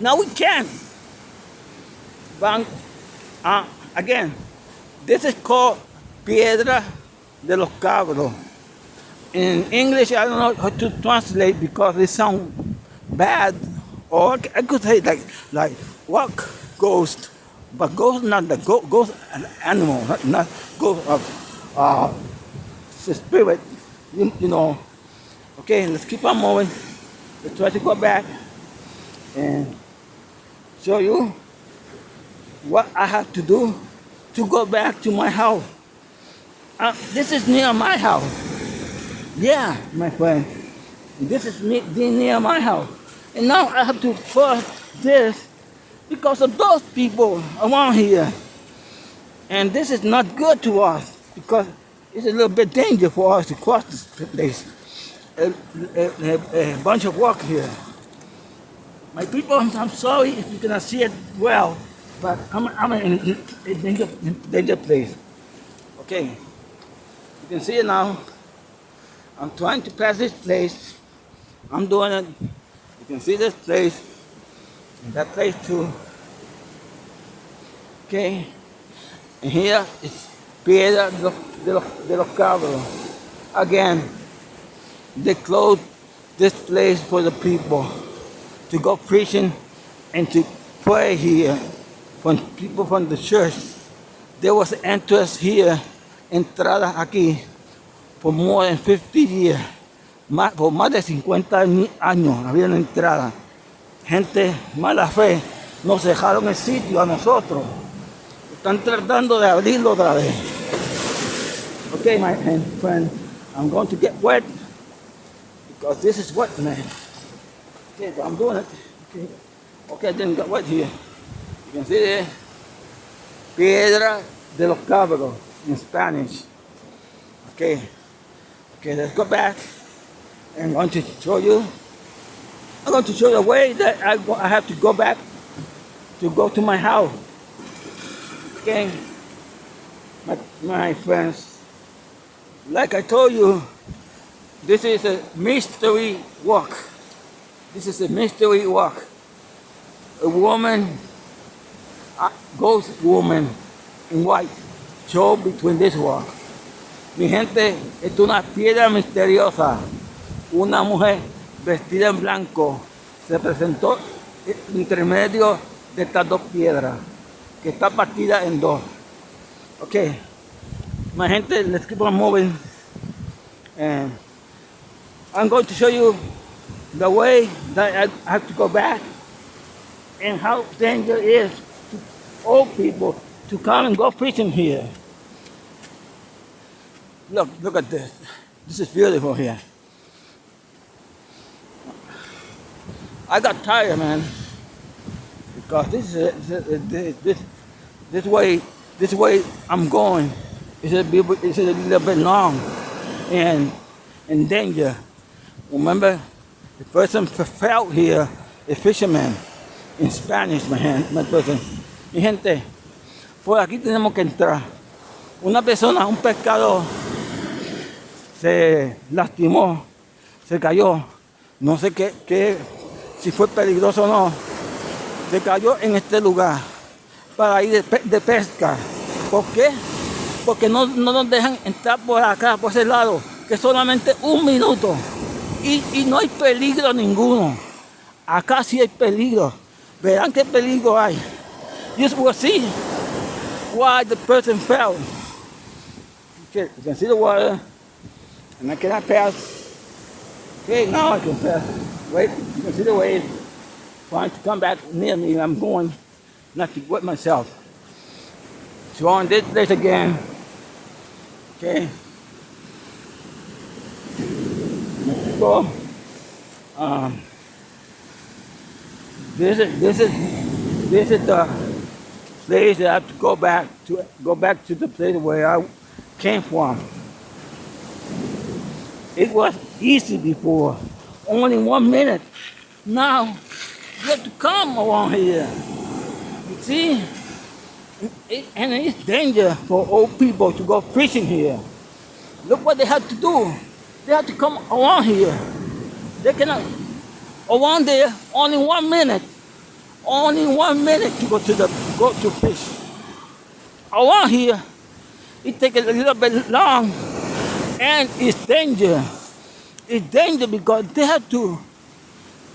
Now we can. But uh, again, this is called Piedra de los Cabros. In English, I don't know how to translate because it sounds bad. Or I could say like like what ghost, but ghost not the ghost, ghost an animal, not, not ghost of uh, spirit. You, you know. Okay, let's keep on moving. Let's try to go back and show you what I have to do to go back to my house. Uh, this is near my house. Yeah, my friend. This is near my house. And now I have to cross this because of those people around here. And this is not good to us because it's a little bit dangerous for us to cross this place. A, a, a, a bunch of walk here. My people, I'm sorry if you cannot see it well, but I'm, I'm in a danger, danger place. Okay, you can see it now. I'm trying to pass this place. I'm doing it. You can see this place, and that place too. Okay, and here is Piedra de los Cabros. Again, they closed this place for the people to go preaching and to pray here from people from the church. There was entrance here, entrada aquí, for more than 50 years. Más, por más de 50 años había una entrada. Gente mala fe nos dejaron el sitio a nosotros. Están tratando de abrirlo otra vez. Okay, my friend, I'm going to get wet because this is wet, man. Okay, but I'm doing it. Okay, okay I didn't get wet here. You can see there, Piedra de los Cabros in Spanish. Okay, okay, let's go back. I'm going to show you. I'm going to show you the way that I, go, I have to go back to go to my house. Okay, my, my friends. Like I told you, this is a mystery walk. This is a mystery walk. A woman, a ghost woman in white, show between this walk. Mi gente, es una piedra misteriosa. Una mujer vestida en blanco se presentó entre medio de estas dos piedras, que está partida en dos. Okay, my gente, let's keep on moving. And I'm going to show you the way that I have to go back and how dangerous it is to old people to come and go fishing here. Look, look at this. This is beautiful here. I got tired, man, because this is this this, this way this way I'm going is a, is a little bit long and in danger. Remember, the person fell here, a fisherman, in Spanish, my, hand, my person. Mi gente, por aquí tenemos que entrar. Una persona, un pescador, se lastimó, se cayó. No sé qué, si fue peligroso o no. Se cayó en este lugar para ir de, pesca. ¿Por qué? Porque no, no nos dejan entrar por acá, por ese lado, que solamente un minuto. Y, y, no hay peligro ninguno. Acá sí hay peligro. Verán qué peligro hay. You will see why the person fell. Okay, you can see the water. And I cannot pass. Okay, now I can pass. Wait, you can see the wave trying to come back near me. I'm going not to wet myself. So on this place again. Okay. Mexico. Um, this is this is this is the place that I have to go back to go back to the place where I came from. It was easy before, only one minute. Now you have to come around here. You see? It, and it's danger for old people to go fishing here. Look what they have to do. They have to come around here. They cannot around there only one minute. only one minute to go to the go to fish. Around here, it takes a little bit long, and it's danger. It's danger because they have to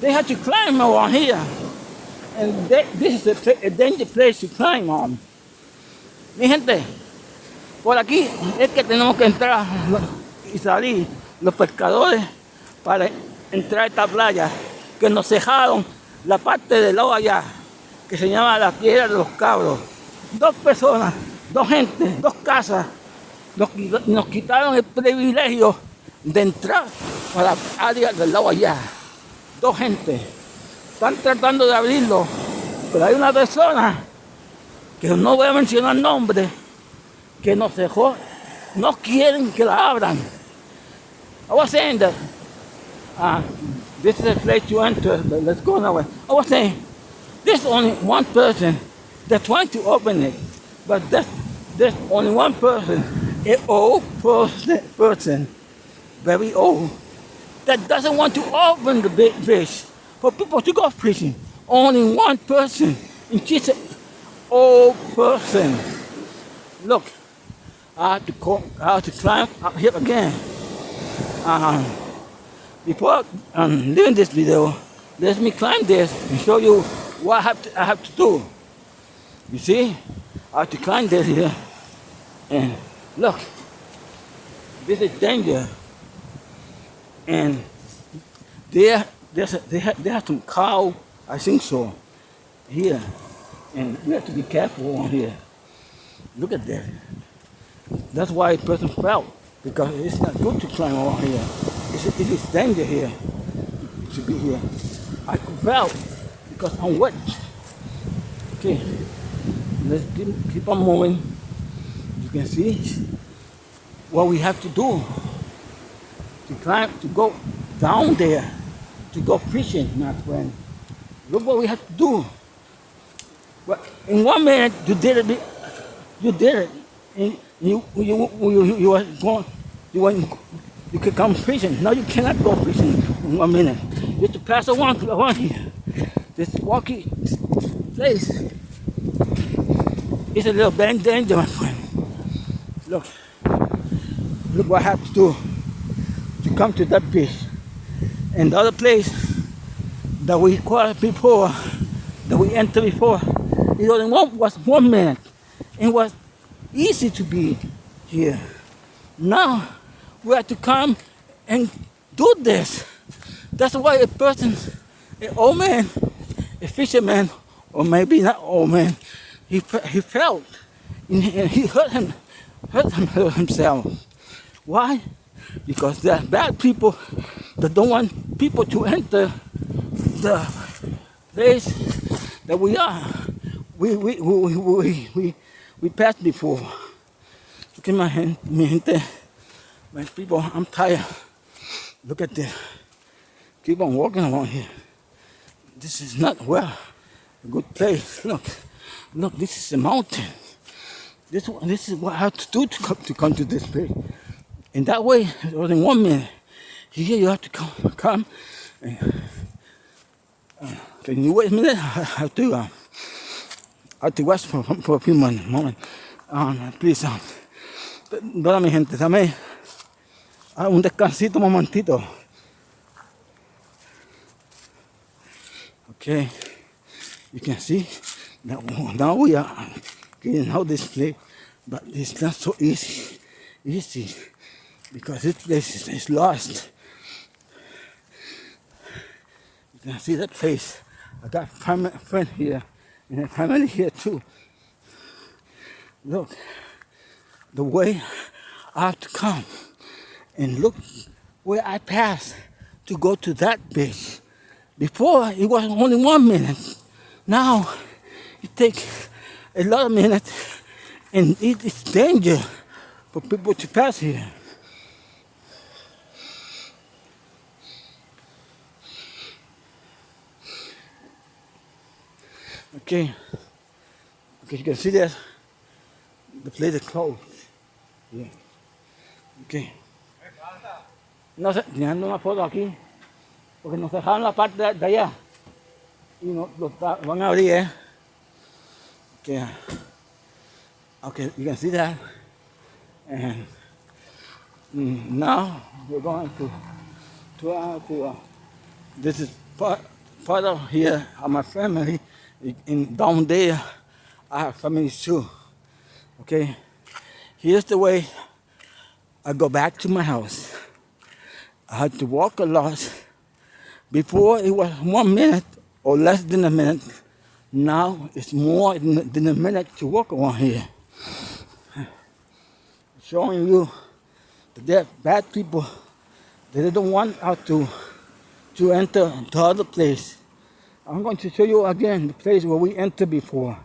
they have to climb around here, and they, this is a, a dangerous place to climb on. Mi gente, por aquí es que tenemos que entrar y salir los pescadores para entrar a esta playa que nos cejaron la parte del lado allá que se llama la piedra de los cabros. Dos personas, dos gente, dos casas nos, nos quitaron el privilegio de entrar a la área del lado allá. Dos gente. Están tratando de abrirlo, pero hay una persona que no voy a mencionar nombre, que nos dejó, no quieren que la abran. I was saying that uh, this is a place to enter, but let's go now. I was saying, there's only one person that's trying to open it, but that's, there's only one person, an old person, person, very old, that doesn't want to open the big fish for people to go fishing. Only one person, and she's an old person. Look, I have to, co- I have to climb up here again. Um, before um, doing this video, let me climb this and show you what I have to, I have to do. You see, I have to climb this here, and look, this is danger. And there, there's a, they, have, they have some cow, I think so, here, and we have to be careful on here. Look at that. That's why a person fell because it's not good to climb over here. It's, it is danger here to be here. I could fell because I'm wet. Okay, let's keep, keep on moving. You can see what we have to do to climb, to go down there, to go fishing, my friend. Look what we have to do. But in one minute, you did it. You did it. And you you you you, you were going. You went. You could come fishing. Now you cannot go fishing in one minute. You have to pass around around. This walkie place is a little bit danger, my friend. Look. Look what I have to do to come to that beach. And the other place that we caught before, that we entered before, it only one, was one minute. It was easy to be here. Now we have to come and do this. That's why a person, an old man, a fisherman, or maybe not old man, he, he felt and he hurt him, hurt him, hurt himself. Why? Because there are bad people that don't want people to enter the place that we are. We we we we we, we passed before. Hand, mi gente, my people. I'm tired. Look at this. Keep on walking around here. This is not well. A good place. Look, look. This is a mountain. This this is what I have to do to come to come to this place. In that way, it was in one minute. Here you have to come, come. And, uh, can you wait a minute? I have to, uh, I have to rest for, for a few moments. moment. Um, please, um, mi gente, dame ah, un descansito, un momentito. Okay, you can see that now we are getting out this place, but it's not so easy. Easy because this place is, is lost. You can see that place. I got family friend here and a family here too. Look, the way I have to come and look where I passed to go to that beach. Before it was only one minute. Now it takes a lot of minutes and it is danger for people to pass here. Okay. Okay, you can see that the place is closed. Yeah. Okay. No sé, tirando una foto aquí. Porque nos dejaron la parte de, de allá. know, los va- van a abrir, eh? Okay. Okay, you can see that. And now we're going to to, uh, to uh, this is part part of here of my family in down there. I have family too. Okay, here's the way I go back to my house. I had to walk a lot. Before it was one minute or less than a minute. Now it's more than a minute to walk around here. Showing you that there are bad people. That they don't want us to to enter the other place. I'm going to show you again the place where we entered before.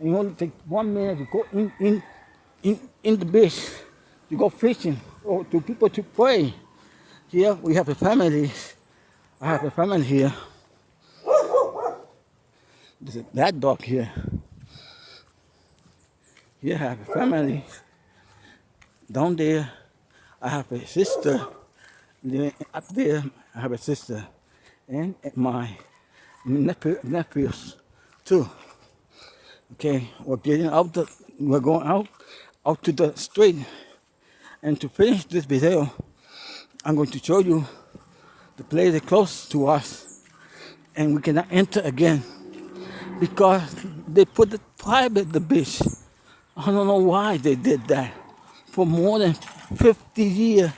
And you only take one minute to go in in in, in the beach to go fishing or to people to pray. Here we have a family. I have a family here. There's a that dog here. Here I have a family. Down there I have a sister. Up there I have a sister. And my nephew, nephews too. Okay, we're getting out the we're going out out to the street. And to finish this video, I'm going to show you the place that's close to us and we cannot enter again because they put the private the beach. I don't know why they did that. For more than 50 years,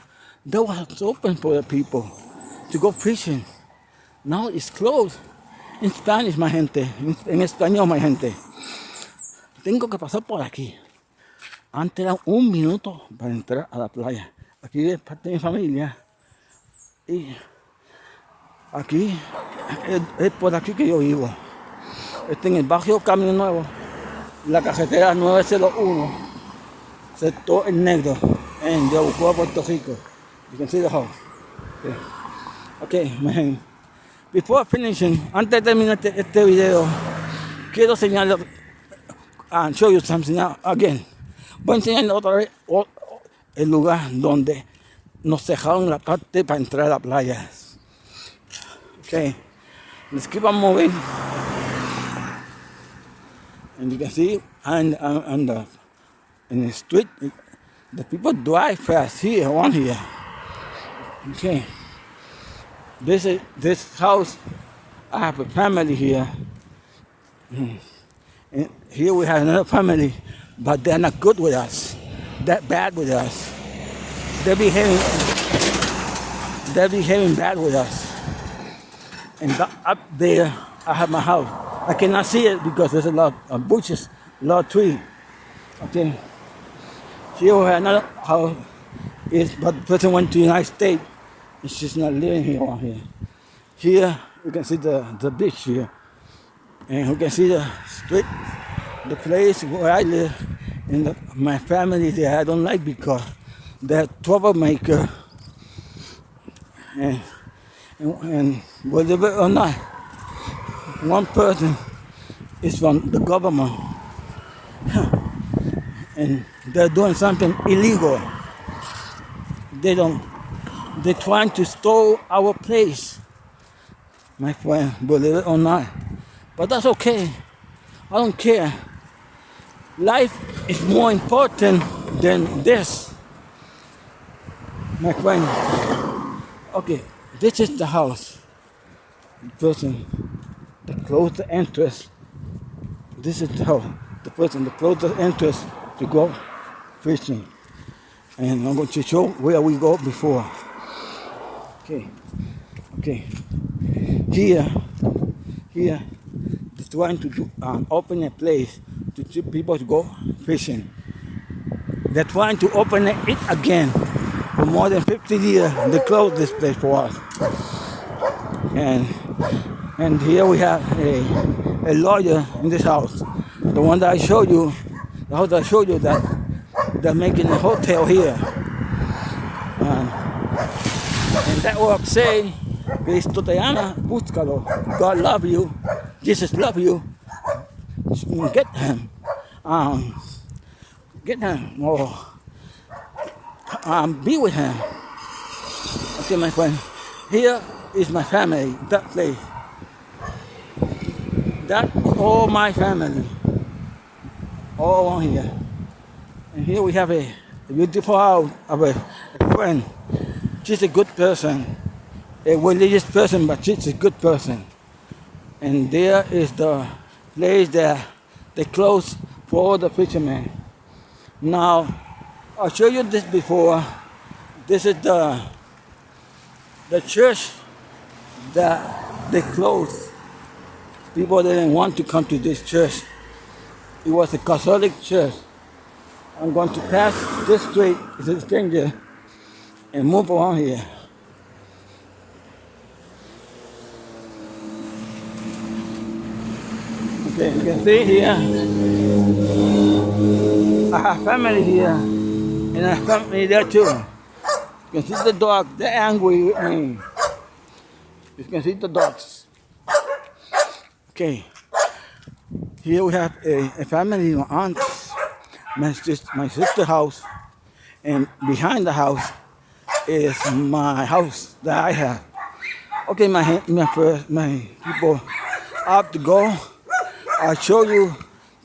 that was open for the people to go fishing. Now it's closed. In Spanish, my gente. En español, my gente. Tengo que pasar por aquí. Antes era un minuto para entrar a la playa. Aquí es parte de mi familia. Y aquí es, por aquí que yo vivo. Este en el barrio Camino Nuevo. La carretera 901. Sector El Negro. En Yabucoa, Puerto Rico. You can see the house. Okay, okay man. Before finishing, antes de terminar este, este video, quiero señalar, and show you something now, again. Voy a enseñarle otra vez el lugar donde nos dejaron la parte para entrar a la playa. Okay, let's keep on moving. And you can see, and, and, and the, in the street, the people drive fast here, on here. Okay. This is this house. I have a family here. Mm. And here we have another family, but they're not good with us. They're bad with us. They're behaving. They're behaving bad with us. And up there, I have my house. I cannot see it because there's a lot of bushes, a lot of trees. Okay. Here another house. Is but the person went to the United States. And she's not living here on here. Here you can see the, the beach here. And you can see the street, the place where I live, and the, my family there I don't like because they're troublemaker. And, and, it or not, one person is from the government. And they're doing something illegal. They don't, they're trying to steal our place. My friend, believe it or not. But that's okay. I don't care. Life is more important than this. My friend. Okay, this is the house. The person that closed the entrance. This is the house. The person that closed the entrance to go fishing. And I'm going to show where we go before. Okay. Okay. Here, here, is trying to do, um, open a place to people to go fishing. They're trying to open it again. For more than 50 years, they closed this place for us. And and here we have a, a lawyer in this house. The one that I showed you, the house that I showed you that they're making a hotel here. And, and that work say, Cristo te ama, búscalo. God love you. Jesus love you. Get him. Um, get him. Or um, be with him. Okay, my friend. Here is my family, that place. That is all my family. All on here. And here we have a, beautiful house of a, a friend. She's a good person. A religious person, but she's a good person. And there is the place that they close for the fishermen. Now, I showed you this before. This is the the church that they closed. People didn't want to come to this church. It was a Catholic church. I'm going to pass this street, it's a stranger, and move on here. Okay, you can see here. I have family here, and I have family there too. You can see the dog, they're angry with me. You can see the dogs. Okay. Here we have a, a family, my aunt, my sister, my sister house, and behind the house is my house that I have. Okay, my my first, my people, I have to go. I'll show you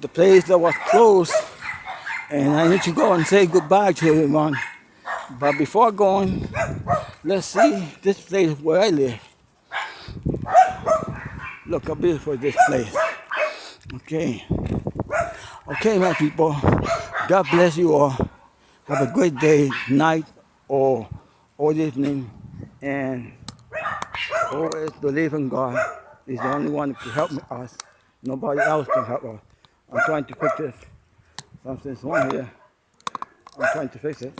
the place that was closed, and I need to go and say goodbye to everyone. But before going, let's see this place where I live. Look how beautiful this place. Okay. Okay, my people. God bless you all. Have a great day, night, or or evening. And always believe in God. He's the only one who can help us. Nobody else can help us. I'm trying to fix this. Something's wrong here. I'm trying to fix it.